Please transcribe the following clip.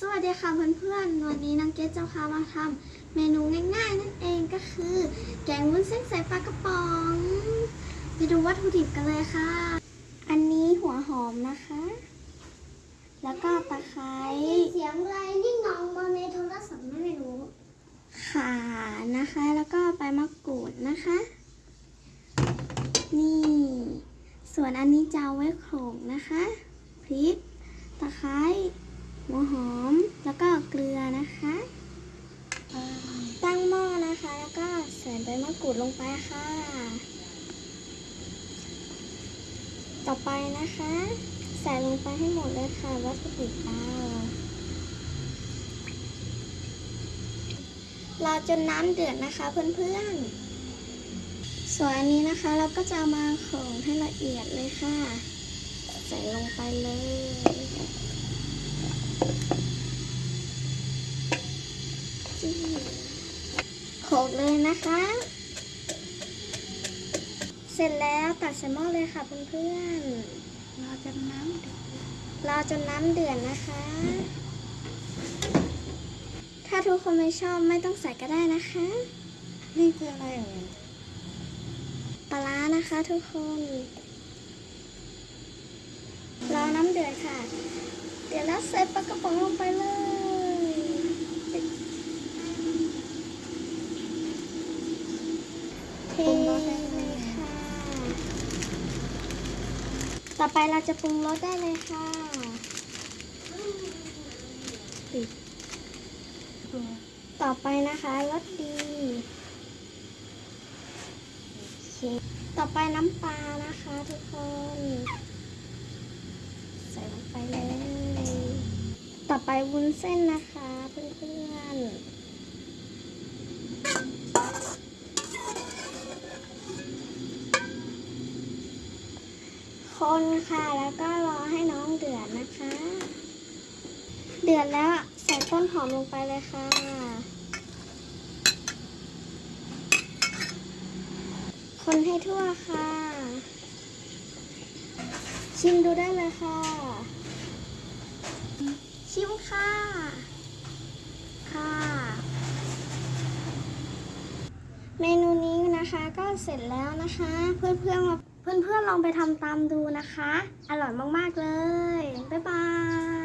สวัสดีค่ะเพื่อนๆ วันนี้น้องเกดจะพามาทำเมนูง่ายๆ นั่นเองก็คือ แกงวุ้นเส้นใส่ปลากระป๋อง ไปดูวัตถุดิบกันเลยค่ะ อันนี้หัวหอมนะคะ แล้วก็ตะไคร้เสียงอะไรนี่งองมาในโทรศัพท์ไม่รู้ข่านะคะ แล้วก็ใบมะกรูดนะคะ นี่ ส่วนอันนี้จะเอาไว้โขลกนะคะ พริก ตะไคร้ หัวหอมแล้วก็เกลือนะคะตั้งหม้อนะคะ แล้วก็ใส่ใบมะกรูดลงไปค่ะ ต่อไปนะคะ ใส่ลงไปให้หมดเลยค่ะวัตถุดิบเราราจนน้ำเดือดนะคะเพื่อนๆ ส่วนอันนี้นะคะเราก็จะมาโขลกให้ละเอียดเลยค่ะ ใส่ลงไปเลย จี้ โขลกเลยนะคะ เสร็จแล้วตักใส่หม้อเลยค่ะเพื่อนๆเราจะน้ำเดือดรอจนน้ำเดือดนะคะ ถ้าทุกคนไม่ชอบไม่ต้องใส่ก็ได้นะคะ นี่คืออะไรอะปลาร้านะคะทุกคนรอน้ำเดือดค่ะ เดี๋ยวแล้วใส่ปลากระป๋องลงไปเลยเทเลยค่ะ ต่อไปเราจะปรุงรสได้เลยค่ะปิดต่อไปนะคะรสดีโอเคต่อไปน้ำปลานะคะทุกคน ใส่ลงไปเลย ต่อไปวุ้นเส้นนะคะเพื่อนๆ คนค่ะ แล้วก็รอให้น้องเดือดนะคะ เดือดแล้วใส่ต้นหอมลงไปเลยค่ะ คนให้ทั่วค่ะ ชิมดูได้เลยค่ะ ชิมค่ะ ค่ะ เมนูนี้นะคะก็เสร็จแล้วนะคะ เพื่อนเพื่อนๆมา เพื่อนๆลองไปทำตามดูนะคะ อร่อยมากๆเลย บ๊ายบาย